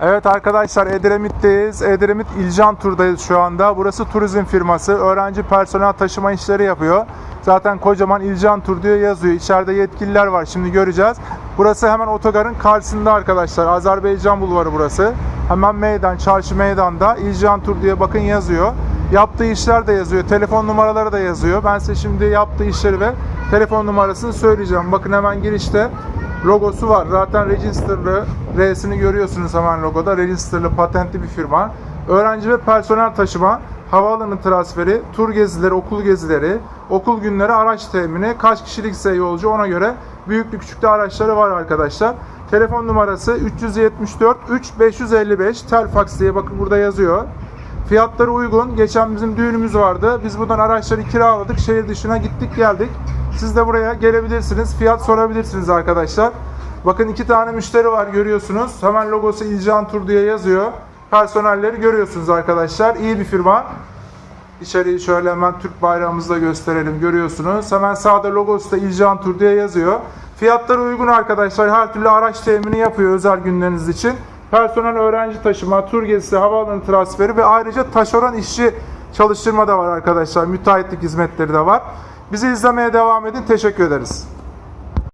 Evet arkadaşlar Edremit'teyiz. Edremit İlcan Tur'dayız şu anda. Burası turizm firması. Öğrenci personel taşıma işleri yapıyor. Zaten kocaman İlcan Tur diye yazıyor. İçeride yetkililer var. Şimdi göreceğiz. Burası hemen otogarın karşısında arkadaşlar. Azerbaycan Bulvarı burası. Hemen meydan, çarşı meydanda İlcan Tur diye bakın yazıyor. Yaptığı işler de yazıyor. Telefon numaraları da yazıyor. Ben size şimdi yaptığı işleri ve telefon numarasını söyleyeceğim. Bakın hemen girişte logosu var. Zaten registerlı R'sini görüyorsunuz hemen logoda. Registerlı patentli bir firma. Öğrenci ve personel taşıma, havaalanı transferi, tur gezileri, okul gezileri, okul günleri, araç temini, kaç kişilikse yolcu ona göre büyüklü küçüklü araçları var arkadaşlar. Telefon numarası 374 3555 Telfax diye bakın burada yazıyor. Fiyatları uygun. Geçen bizim düğünümüz vardı. Biz buradan araçları kiraladık. Şehir dışına gittik geldik. Siz de buraya gelebilirsiniz. Fiyat sorabilirsiniz arkadaşlar. Bakın iki tane müşteri var görüyorsunuz. Hemen logosu İlcan Tur diye yazıyor. Personelleri görüyorsunuz arkadaşlar. İyi bir firma. İçeriği şöyle hemen Türk bayrağımızı da gösterelim. Görüyorsunuz. Hemen sağda logosu da İlcan Tur diye yazıyor. Fiyatları uygun arkadaşlar. Her türlü araç temini yapıyor özel günleriniz için. Personel öğrenci taşıma, tur gezisi, havaalanı transferi ve ayrıca taşeron işçi çalıştırma da var arkadaşlar. Müteahhitlik hizmetleri de var. Bizi izlemeye devam edin. Teşekkür ederiz.